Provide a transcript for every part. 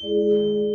Música hum.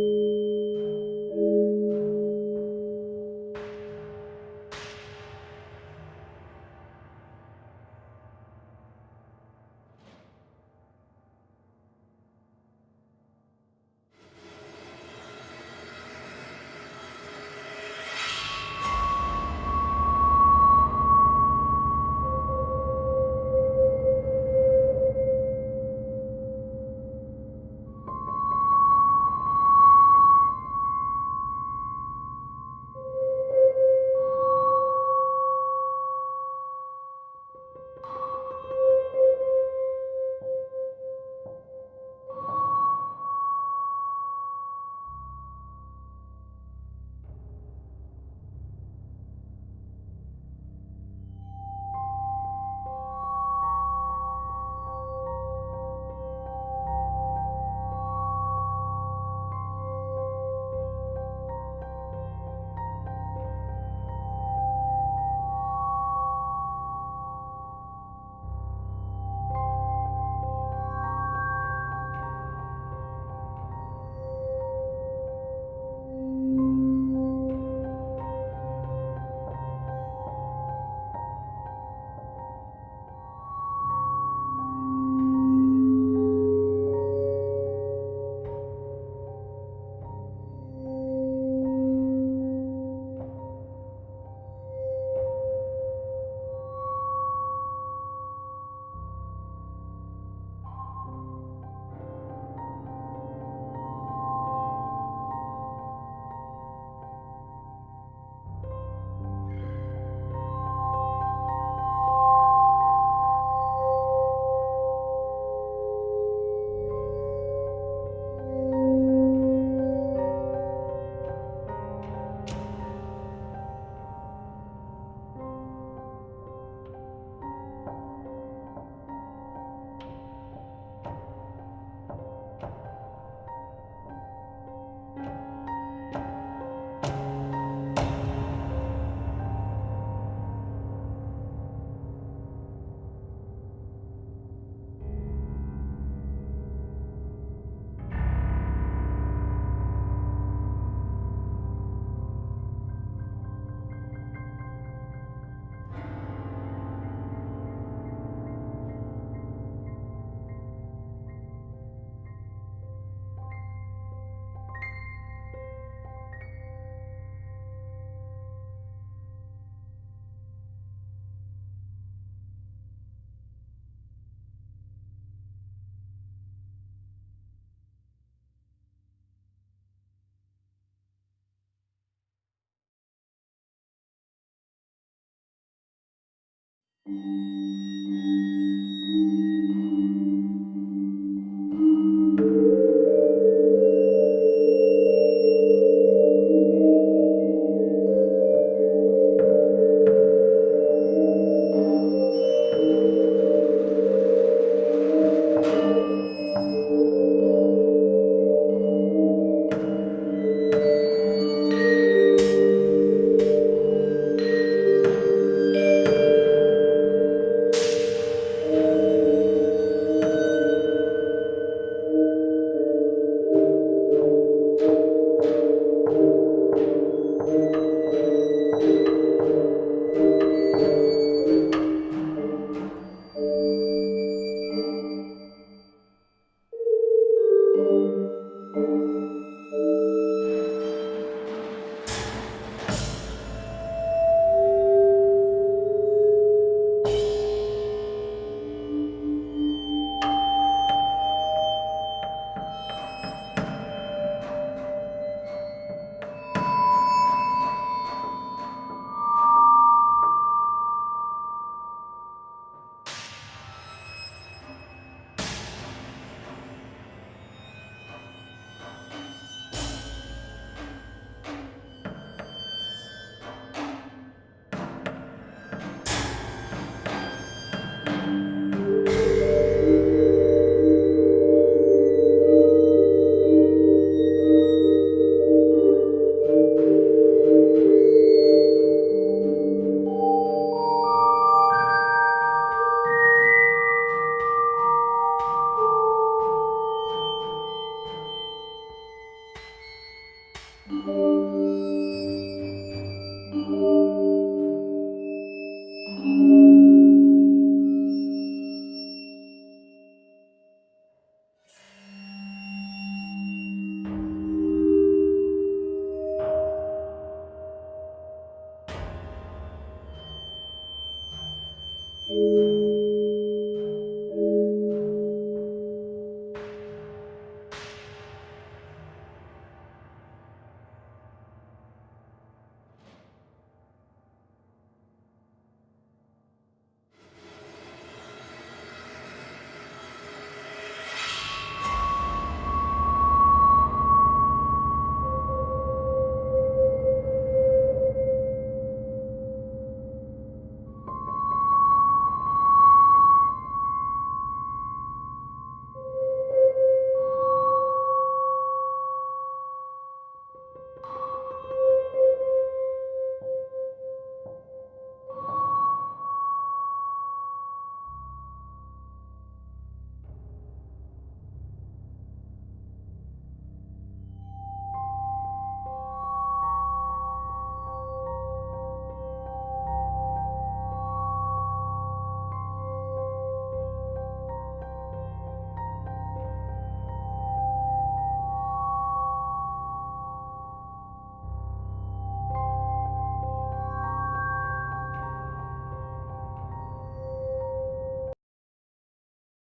Música hum.